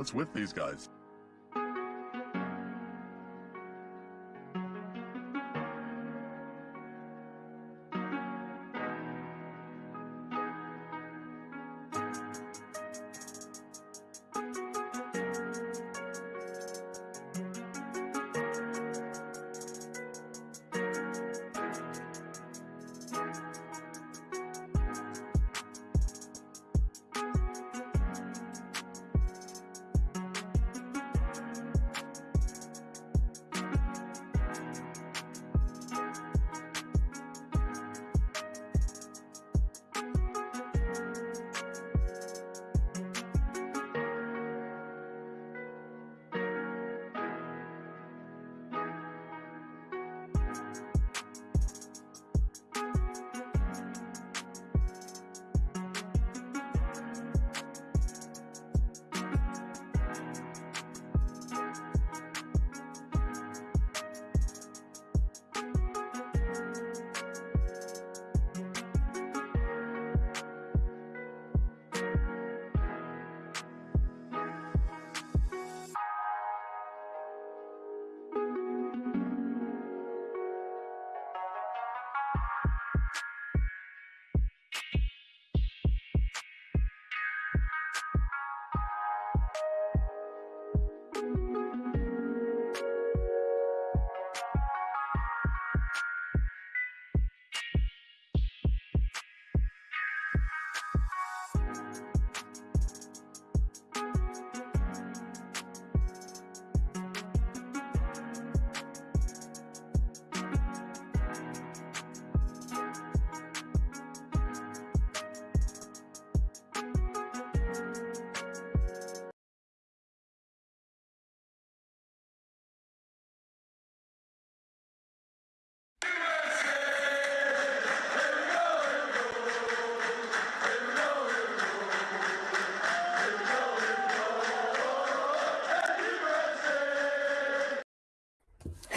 What's with these guys?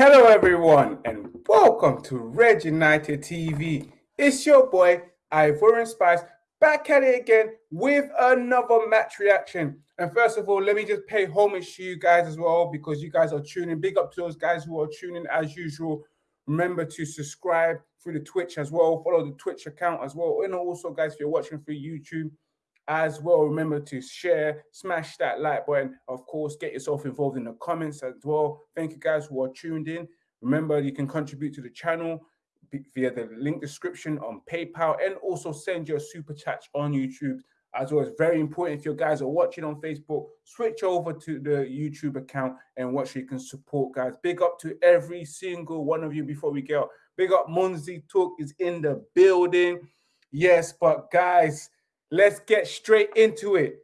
Hello, everyone, and welcome to Red United TV. It's your boy Ivorian Spice back at it again with another match reaction. And first of all, let me just pay homage to you guys as well because you guys are tuning. Big up to those guys who are tuning as usual. Remember to subscribe through the Twitch as well. Follow the Twitch account as well. And also, guys, if you're watching through YouTube, as well. Remember to share, smash that like button. Of course, get yourself involved in the comments as well. Thank you guys who are tuned in. Remember, you can contribute to the channel via the link description on PayPal and also send your super chat on YouTube. As well, it's very important if you guys are watching on Facebook, switch over to the YouTube account and watch. You can support, guys. Big up to every single one of you before we go. Big up, Munzi Talk is in the building. Yes, but guys, Let's get straight into it.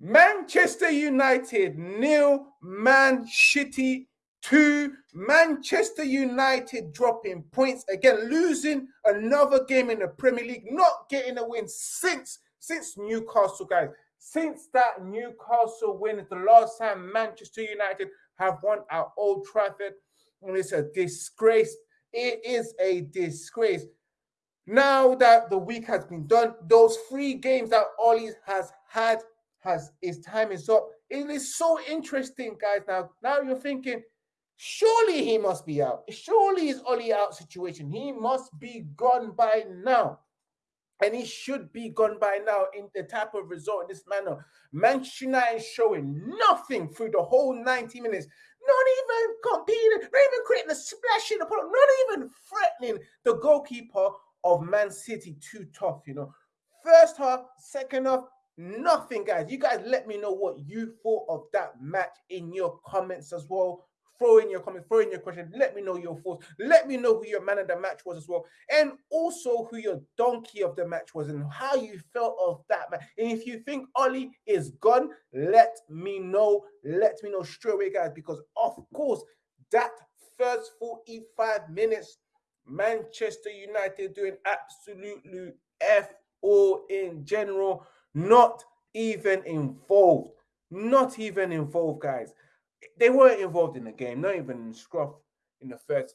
Manchester United nil, Man City two. Manchester United dropping points again, losing another game in the Premier League, not getting a win since since Newcastle, guys. Since that Newcastle win is the last time Manchester United have won at Old Trafford, and it's a disgrace. It is a disgrace. Now that the week has been done, those three games that Ollie has had has his time is up. It is so interesting, guys. Now, now you're thinking, surely he must be out. Surely is Ollie out situation. He must be gone by now. And he should be gone by now in the type of result in this manner. Manchester United showing nothing through the whole 90 minutes. Not even competing, not even creating a splash in the product, not even threatening the goalkeeper of Man City too tough, you know. First half, second half, nothing, guys. You guys let me know what you thought of that match in your comments as well. Throw in your comments, throw in your question. Let me know your thoughts. Let me know who your man of the match was as well. And also who your donkey of the match was and how you felt of that match. And if you think Ollie is gone, let me know. Let me know straight away, guys, because of course, that first 45 minutes Manchester United doing absolutely F all in general, not even involved. Not even involved, guys. They weren't involved in the game, not even in scruff in the first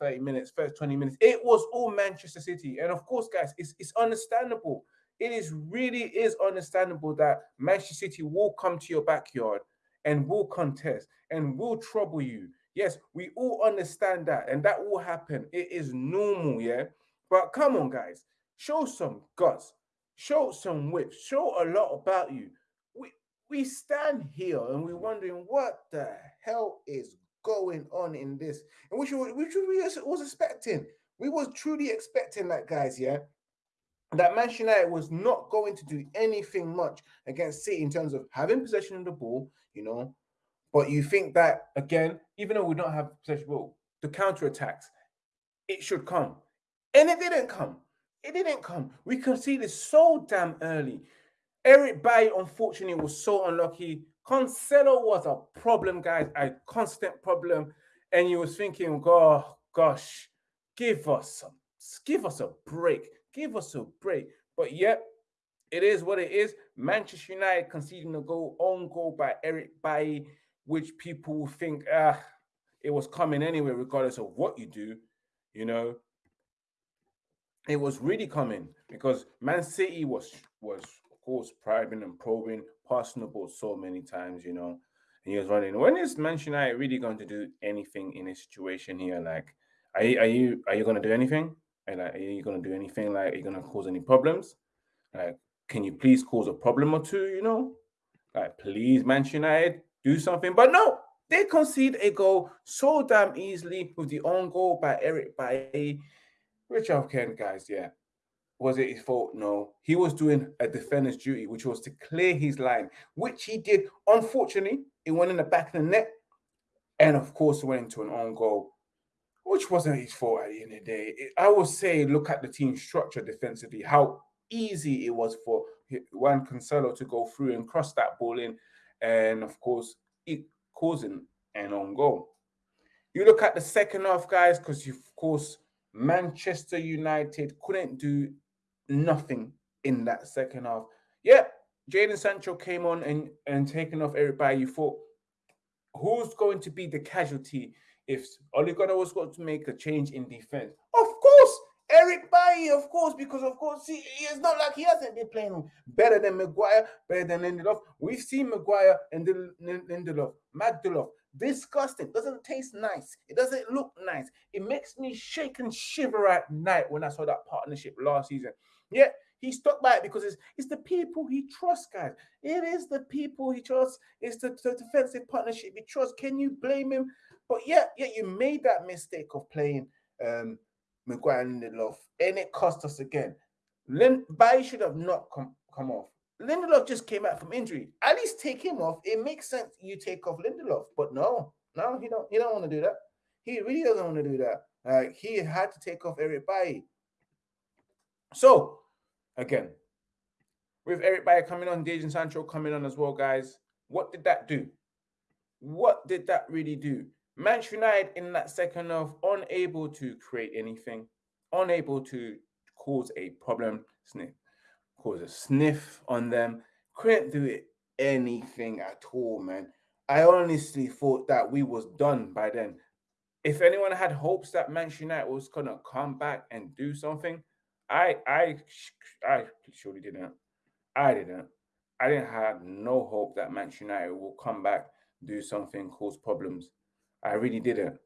30 minutes, first 20 minutes. It was all Manchester City. And of course, guys, it's, it's understandable. It is really is understandable that Manchester City will come to your backyard and will contest and will trouble you. Yes, we all understand that, and that will happen. It is normal, yeah. But come on, guys, show some guts, show some whip, show a lot about you. We we stand here and we're wondering what the hell is going on in this, and which which we was expecting. We was truly expecting that, guys. Yeah, that Manchester United was not going to do anything much against City in terms of having possession of the ball, you know. But you think that again, even though we don't have possession ball, the counter attacks, it should come, and it didn't come. It didn't come. We conceded so damn early. Eric Bailly, unfortunately, was so unlucky. Cancelo was a problem, guys, a constant problem. And you was thinking, oh gosh, give us some, give us a break. Give us a break. But yet, it is what it is. Manchester United conceding a goal, own goal by Eric Bailly, which people will think ah, it was coming anyway, regardless of what you do. You know, it was really coming because Man City was was of course probing and probing, passing the ball so many times, you know. And he was running. When is Manchester United really going to do anything in a situation here? Like, are you are you are you going to do anything? And like, are you going to do anything? Like, are you going to cause any problems? Like, can you please cause a problem or two? You know, like, please, Manchester United, do something. But no, they concede a goal so damn easily with the own goal by Eric Bailly. Richard okay, guys, yeah. Was it his fault? No. He was doing a defender's duty, which was to clear his line, which he did. Unfortunately, it went in the back of the net. And of course, went into an own goal which wasn't his fault at the end of the day. I would say look at the team structure defensively, how easy it was for Juan Cancelo to go through and cross that ball in, and of course, it causing an own goal. You look at the second half, guys, because of course Manchester United couldn't do nothing in that second half. Yeah, Jadon Sancho came on and and taking off everybody. You thought, who's going to be the casualty if Ole Gunnar was going to make a change in defense, of of course, because of course he, it's not like he hasn't been playing better than Maguire, better than Lindelof. We've seen Maguire and Lindelof, Magdalov, disgusting. Doesn't taste nice. It doesn't look nice. It makes me shake and shiver at night when I saw that partnership last season. Yeah, he stuck by it because it's, it's the people he trusts, guys. It is the people he trusts. It's the, the defensive partnership he trusts. Can you blame him? But yeah, yeah, you made that mistake of playing um Maguire and Lindelof, and it cost us again. Lin Bailly should have not come come off. Lindelof just came out from injury. At least take him off. It makes sense you take off Lindelof, but no, no, he don't. He don't want to do that. He really doesn't want to do that. Like he had to take off Eric Bailly. So again, with Eric Bailly coming on, Jadon Sancho coming on as well, guys. What did that do? What did that really do? Manchester United in that second half unable to create anything, unable to cause a problem, sniff, cause a sniff on them, couldn't do anything at all, man. I honestly thought that we was done by then. If anyone had hopes that Manchester United was gonna come back and do something, I I I surely didn't. I didn't. I didn't have no hope that Manchester United will come back, do something, cause problems. I really didn't.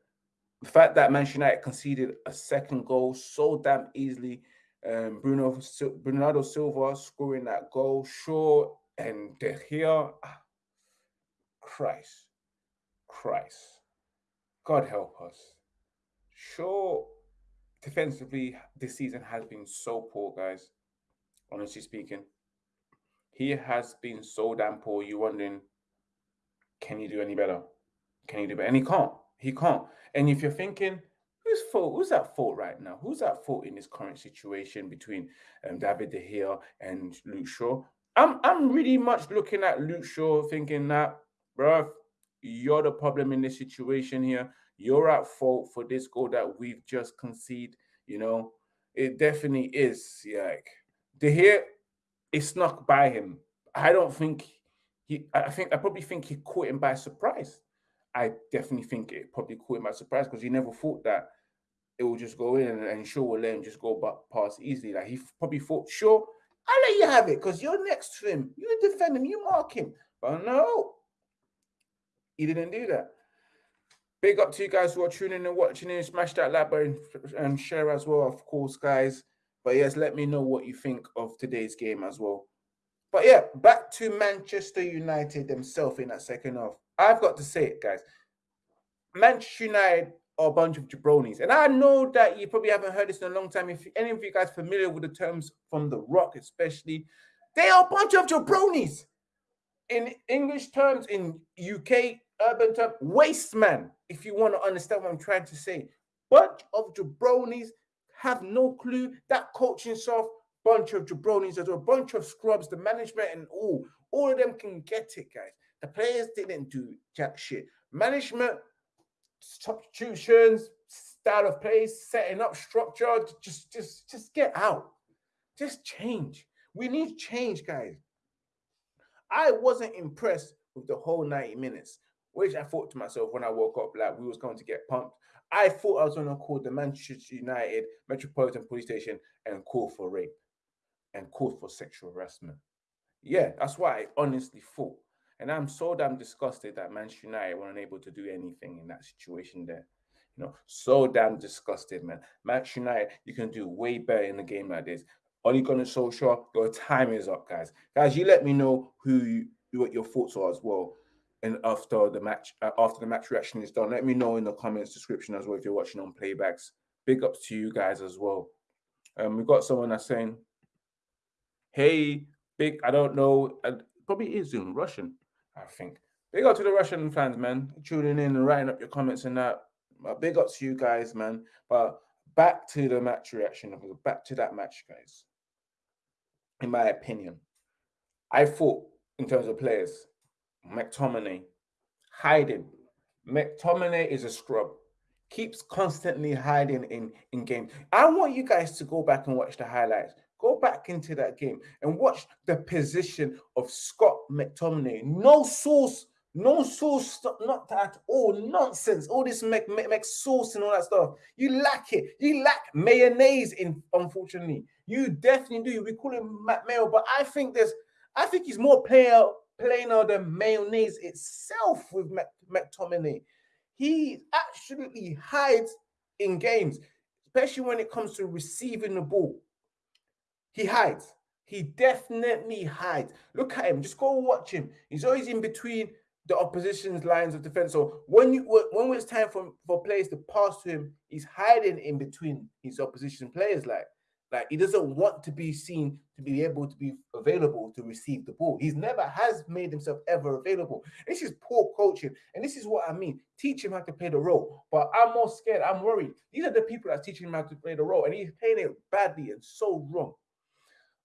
The fact that Manchester United conceded a second goal so damn easily, um, Bruno Bernardo Silva scoring that goal, sure, and De Gea, ah, Christ, Christ, God help us. Sure, defensively, this season has been so poor, guys. Honestly speaking, he has been so damn poor. You're wondering, can you do any better? Can he do it? And he can't. He can't. And if you're thinking, who's fault? Who's at fault right now? Who's at fault in this current situation between um, David De Gea and Luke Shaw? I'm I'm really much looking at Luke Shaw, thinking that, bro, you're the problem in this situation here. You're at fault for this goal that we've just conceded. You know, it definitely is. Like De Gea, it snuck by him. I don't think he. I think I probably think he caught him by surprise. I definitely think it probably caught him by surprise because he never thought that it will just go in and, and Shaw will let him just go back past easily. Like he probably thought, sure, I'll let you have it because you're next to him. You defend him, you mark him. But no, He didn't do that. Big up to you guys who are tuning and watching in. Smash that like button and share as well, of course, guys. But yes, let me know what you think of today's game as well. But yeah, back to Manchester United themselves in that second half. I've got to say it, guys. Manchester United are a bunch of jabronis. And I know that you probably haven't heard this in a long time. If any of you guys familiar with the terms from The Rock, especially, they are a bunch of jabronis. In English terms, in UK urban term, waste man, if you want to understand what I'm trying to say. Bunch of jabronis have no clue. That coaching staff, bunch of jabronis well, a bunch of scrubs, the management and all, all of them can get it, guys. The players didn't do jack shit. Management, substitutions, style of play, setting up structure, just, just, just get out. Just change. We need change, guys. I wasn't impressed with the whole 90 minutes which I thought to myself when I woke up, like we was going to get pumped. I thought I was going to call the Manchester United Metropolitan Police Station and call for rape and call for sexual harassment. Yeah, that's what I honestly thought. And I'm so damn disgusted that Manchester United weren't able to do anything in that situation there. You know, so damn disgusted, man. Manchester United, you can do way better in a game like this. Ole Gunnar Solskjaer, your time is up, guys. Guys, you let me know who you, what your thoughts are as well and after the match uh, after the match reaction is done let me know in the comments description as well if you're watching on playbacks big ups to you guys as well um we got someone that's saying hey big i don't know probably is in russian i think big up to the russian fans man tuning in and writing up your comments and that big up to you guys man but back to the match reaction back to that match guys in my opinion i thought in terms of players McTominay, hiding. McTominay is a scrub. Keeps constantly hiding in in games. I want you guys to go back and watch the highlights. Go back into that game and watch the position of Scott McTominay. No sauce, no sauce, not at all. Nonsense. All this Mc, Mc, sauce and all that stuff. You lack it. You lack mayonnaise. In unfortunately, you definitely do. We call him Matt Mayo, but I think there's. I think he's more player plainer than mayonnaise itself with McTominay. He absolutely hides in games, especially when it comes to receiving the ball. He hides. He definitely hides. Look at him. Just go watch him. He's always in between the opposition's lines of defense. So when you when it's time for, for players to pass to him, he's hiding in between his opposition players. Like like he doesn't want to be seen to be able to be available to receive the ball. He's never has made himself ever available. This is poor coaching, and this is what I mean. Teach him how to play the role. But I'm more scared. I'm worried. These are the people that's teaching him how to play the role, and he's playing it badly and so wrong.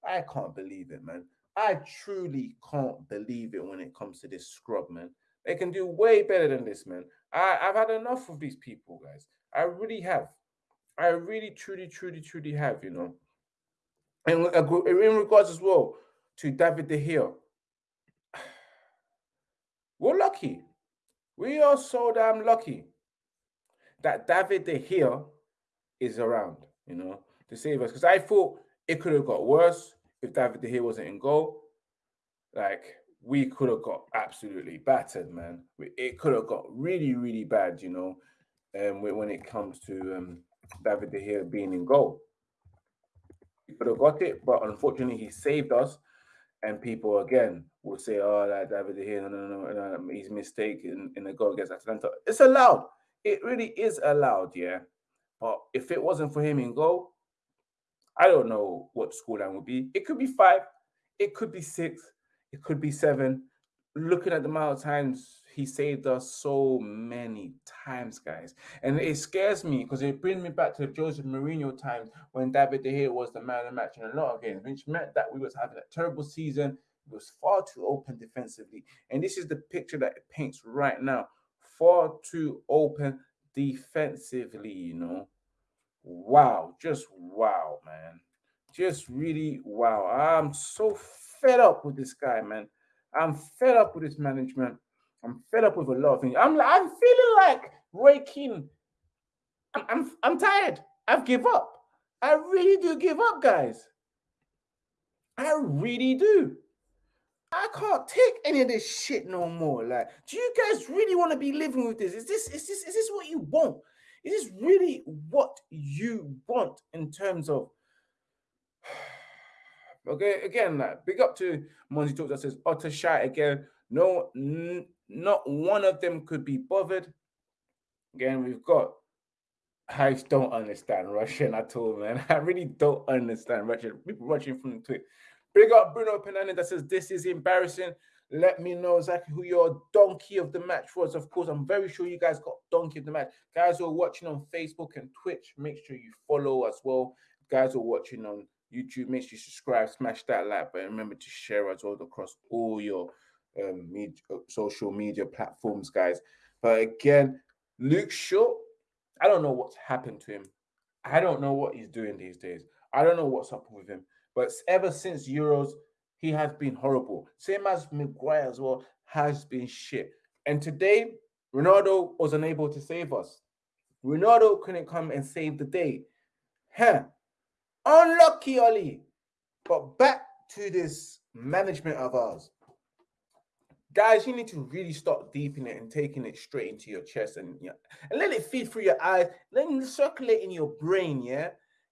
I can't believe it, man. I truly can't believe it when it comes to this scrub, man. They can do way better than this, man. I, I've had enough of these people, guys. I really have. I really, truly, truly, truly have, you know. And uh, in regards as well to David De Gea, we're lucky. We are so damn lucky that David De Gea is around, you know, to save us. Because I thought it could have got worse if David De Gea wasn't in goal. Like, we could have got absolutely battered, man. It could have got really, really bad, you know, um, when it comes to um, David De Gea being in goal. He could have got it, but unfortunately, he saved us. And people again will say, "Oh, like David De Gea, no, no, no, no, he's mistake in, in the goal against Atalanta." It's allowed. It really is allowed, yeah. But if it wasn't for him in goal, I don't know what the scoreline would be. It could be five, it could be six, it could be seven. Looking at the amount of times he saved us so many times, guys. And it scares me because it brings me back to the Jose Mourinho times when David De Gea was the man of the match in a lot of games, which meant that we was having a terrible season. It was far too open defensively. And this is the picture that it paints right now. Far too open defensively, you know. Wow, just wow, man. Just really wow. I'm so fed up with this guy, man. I'm fed up with this management. I'm fed up with a lot of things. I'm I'm feeling like Roy. I'm, I'm I'm tired. I've give up. I really do give up, guys. I really do. I can't take any of this shit no more. Like, do you guys really want to be living with this? Is this is this is this what you want? Is really what you want in terms of okay again like big up to Monty Talks that says utter shy again. No, not one of them could be bothered. Again, we've got I don't understand Russian at all, man. I really don't understand Russian. People watching from the tweet. Big up Bruno Penani that says this is embarrassing. Let me know exactly who your donkey of the match was. Of course, I'm very sure you guys got donkey of the match. Guys who are watching on Facebook and Twitch, make sure you follow as well. Guys who are watching on YouTube, make sure you subscribe, smash that like button. Remember to share as well across all your um, media, social media platforms, guys. But again, Luke Shaw, I don't know what's happened to him. I don't know what he's doing these days. I don't know what's up with him. But ever since Euros, he has been horrible. Same as Maguire as well has been shit. And today, Ronaldo was unable to save us. Ronaldo couldn't come and save the day. Huh. Unlucky, Ollie. But back to this management of ours guys, you need to really start deeping it and taking it straight into your chest and yeah, and let it feed through your eyes, let it circulate in your brain, yeah,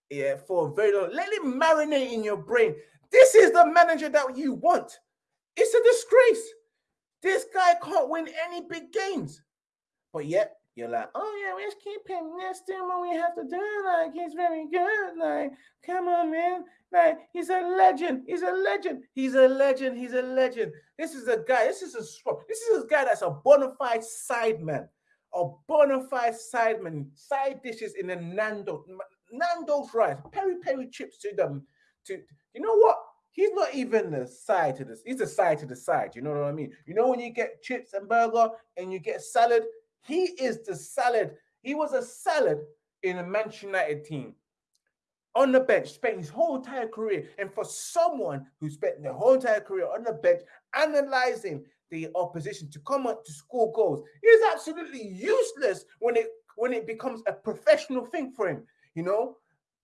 yeah, for a very long. Let it marinate in your brain. This is the manager that you want. It's a disgrace. This guy can't win any big games, but yet you're like, oh yeah, let's keep him. Let's do what we have to do. Like he's very good. Like, come on, man. Like he's a legend. He's a legend. He's a legend. He's a legend. This is a guy. This is a scrub. this is a guy that's a bona fide sideman, a bona fide sideman. Side dishes in a Nando, Nando's rice, peri peri chips to them. To you know what? He's not even the side to this. He's the side to the side. You know what I mean? You know when you get chips and burger and you get salad, he is the salad. He was a salad in a Manchester United team on the bench, spent his whole entire career. And for someone who spent their whole entire career on the bench analyzing the opposition to come up to score goals, is absolutely useless when it when it becomes a professional thing for him. You know,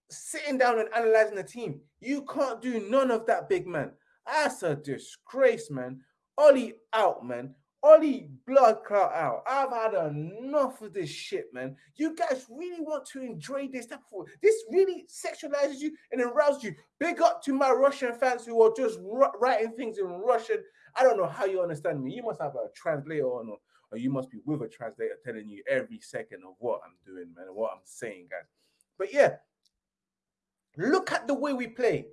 sitting down and analyzing the team. You can't do none of that, big man. That's a disgrace, man. Ollie out, man. Ollie blood clot out. I've had enough of this shit, man. You guys really want to enjoy this type of this really sexualizes you and arouses you. Big up to my Russian fans who are just writing things in Russian. I don't know how you understand me. You must have a translator on, or you must be with a translator telling you every second of what I'm doing, man, and what I'm saying, guys. But yeah, look at the way we play.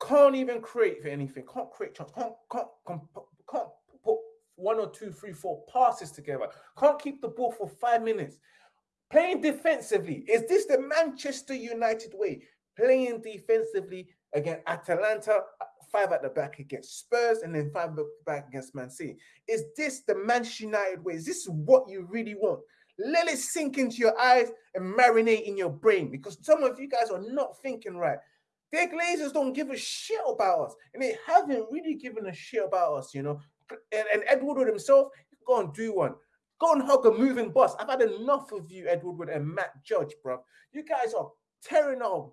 Can't even create for anything. Can't create chance. Can't can't can't, put one or two, three, four passes together. Can't keep the ball for five minutes. Playing defensively. Is this the Manchester United way? Playing defensively against Atalanta, five at the back against Spurs, and then five back against Man City. Is this the Manchester United way? Is this what you really want? Let it sink into your eyes and marinate in your brain because some of you guys are not thinking right. Their Glazers don't give a shit about us, and they haven't really given a shit about us, you know and, and Ed Woodward himself, go and do one. Go and hug a moving bus. I've had enough of you, Ed Woodward and Matt Judge, bro. You guys are tearing our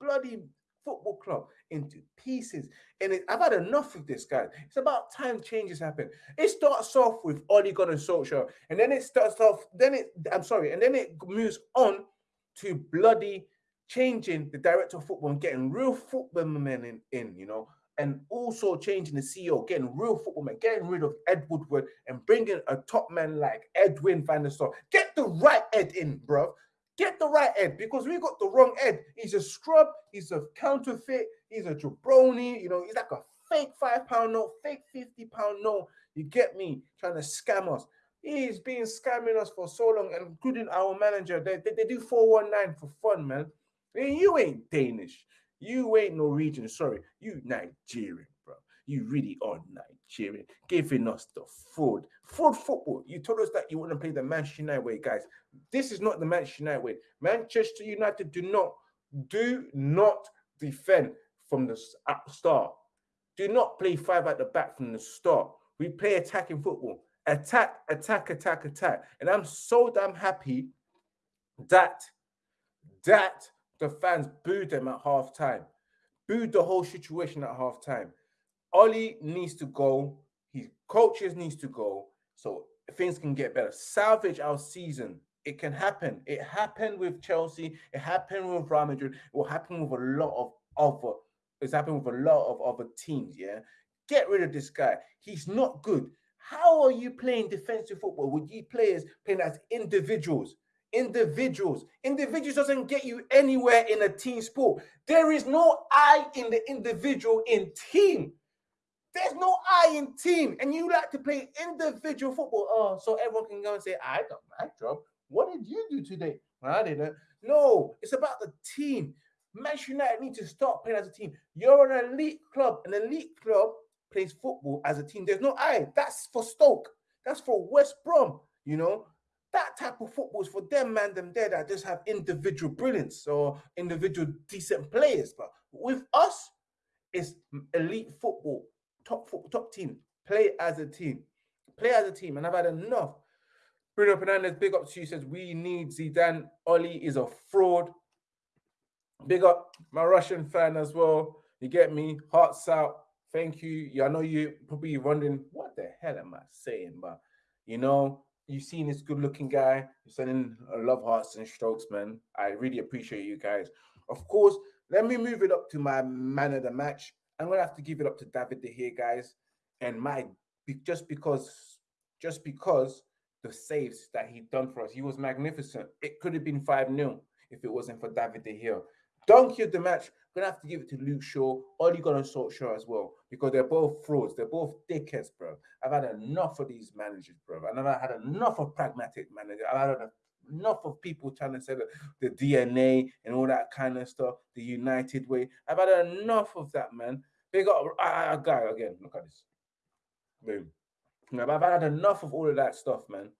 bloody football club into pieces. And it, I've had enough of this, guys. It's about time changes happen. It starts off with Ole Gunnar Solskjaer, and then it starts off, then it, I'm sorry, and then it moves on to bloody changing the director of football and getting real football men in, in you know, and also changing the CEO, getting real football men, getting rid of Ed Woodward and bringing a top man like Edwin van der Sar. Get the right Ed in, bro. Get the right Ed because we got the wrong Ed. He's a scrub. He's a counterfeit. He's a jabroni. You know, he's like a fake five pound note, fake 50 pound note. You get me? Trying to scam us. He's been scamming us for so long, including our manager. They, they, they do 419 for fun, man. You ain't Danish. You ain't Norwegian, sorry. You Nigerian. You really are Nigerian, giving us the fraud. Fraud football. You told us that you want to play the Manchester United way, guys. This is not the Manchester United way. Manchester United do not, do not defend from the start. Do not play five at the back from the start. We play attacking football. Attack, attack, attack, attack. And I'm so damn happy that that the fans booed them at half time, booed the whole situation at half time. Ollie needs to go. His coaches needs to go. So things can get better. Salvage our season. It can happen. It happened with Chelsea. It happened with Real Madrid. It will happen with a lot of other. It's happened with a lot of other teams. Yeah, get rid of this guy. He's not good. How are you playing defensive football with you players playing as individuals? Individuals. Individuals doesn't get you anywhere in a team sport. There is no I in the individual in team. There's no I in team, and you like to play individual football. Oh, so everyone can go and say, I got my job. What did you do today? I didn't. No, it's about the team. Manchester United need to start playing as a team. You're an elite club. An elite club plays football as a team. There's no I. That's for Stoke. That's for West Brom. You know, that type of football is for them, man, them there that just have individual brilliance or individual decent players. But with us, it's elite football top top team. Play as a team. Play as a team. And I've had enough. Bruno Fernandez, big up to you, says we need Zidane. Oli is a fraud. Big up my Russian fan as well. You get me? Hearts out. Thank you. Yeah, I know you probably wondering what the hell am I saying, but you know, you've seen this good looking guy. You're sending love hearts and strokes, man. I really appreciate you guys. Of course, let me move it up to my man of the match. I'm gonna have to give it up to David De Gea, guys. And my just because just because the saves that he done for us, he was magnificent. It could have been 5-0 if it wasn't for David De Gea. Donkey of the match, I'm gonna have to give it to Luke Shaw. Got on Solskjaer as well, because they're both frauds, they're both dickheads, bro. I've had enough of these managers, bro. I've had enough of pragmatic managers. I've had enough of people trying to say that the DNA and all that kind of stuff, the United way. I've had enough of that, man. Big up, a guy again. Look at this. Boom. I've had enough of all of that stuff, man.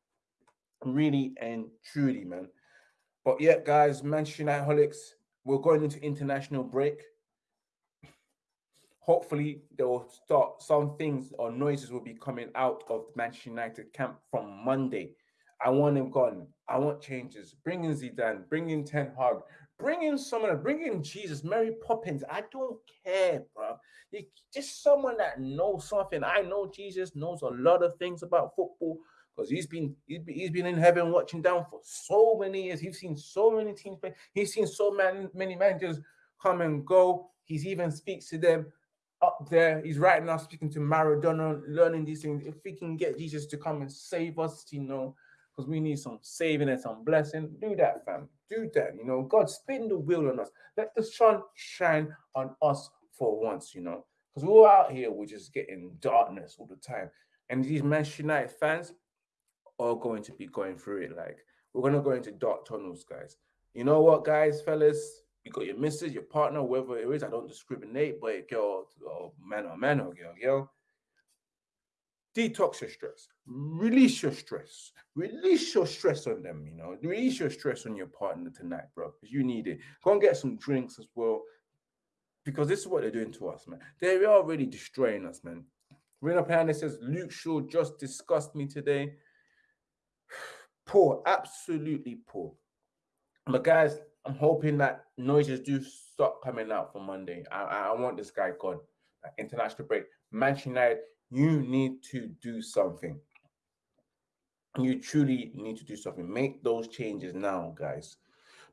Really and truly, man. But yeah, guys, Manchester United holics, we're going into international break. Hopefully, they will start some things or noises will be coming out of Manchester United camp from Monday. I want him gone. I want changes. Bring in Zidane, bring in Ten Hag, bring in someone, bring in Jesus, Mary Poppins. I don't care, bro. You, just someone that knows something. I know Jesus knows a lot of things about football because he's been he's been, he's been in heaven watching down for so many years. He's seen so many teams play. He's seen so many many managers come and go. He's even speaks to them up there. He's right now speaking to Maradona, learning these things. If we can get Jesus to come and save us, you know, because we need some saving and some blessing. Do that, fam. Do that. You know, God, spin the wheel on us. Let the sun shine on us for once, you know. Because we're out here, we're just getting darkness all the time. And these Manchester United fans are going to be going through it. Like, we're going to go into dark tunnels, guys. You know what, guys, fellas? You got your missus, your partner, whoever it is. I don't discriminate, but girl, or man or man or girl, girl detox your stress, release your stress, release your stress on them, you know, release your stress on your partner tonight, bro, because you need it. Go and get some drinks as well, because this is what they're doing to us, man. They are really destroying us, man. Rena Panda says, Luke Shaw just discussed me today. poor, absolutely poor. But guys, I'm hoping that noises do stop coming out for Monday. I, I want this guy gone. international break. Manchester United you need to do something. You truly need to do something. Make those changes now, guys.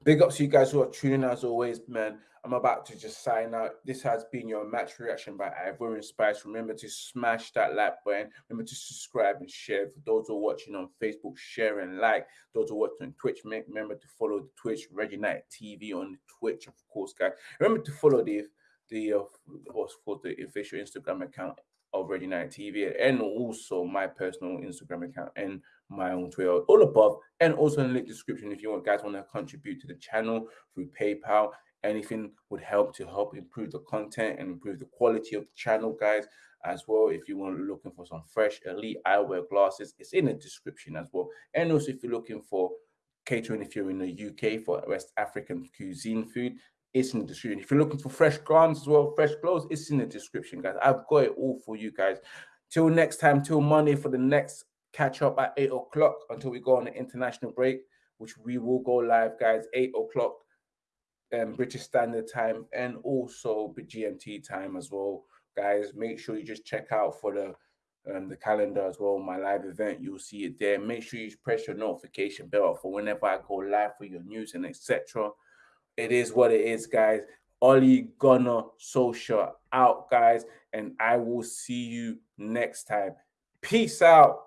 Big ups to you guys who are tuning as always, man. I'm about to just sign out. This has been your match reaction by Ivorian Spice. Remember to smash that like button. Remember to subscribe and share. For those who are watching on Facebook, share and like. Those who are watching on Twitch, make remember to follow the Twitch, Red United TV on Twitch, of course, guys. Remember to follow the the uh, of course the official Instagram account of Red United TV and also my personal Instagram account and my own Twitter, all above, and also in the link description if you want guys want to contribute to the channel through PayPal. Anything would help to help improve the content and improve the quality of the channel, guys. As well, if you want looking for some fresh elite eyewear glasses, it's in the description as well. And also, if you're looking for catering, if you're in the UK for West African cuisine food, it's in the description. If you're looking for fresh garments as well, fresh clothes, it's in the description, guys. I've got it all for you guys. Till next time, till Monday for the next catch up at 8 o'clock until we go on the international break, which we will go live, guys, 8 o'clock um, British Standard Time and also GMT time as well guys. Make sure you just check out for the um, the calendar as well. My live event, you'll see it there. Make sure you press your notification bell for whenever I go live for your news and etc. It is what it is, guys. Ole Gunnar Solskjaer out, guys, and I will see you next time. Peace out.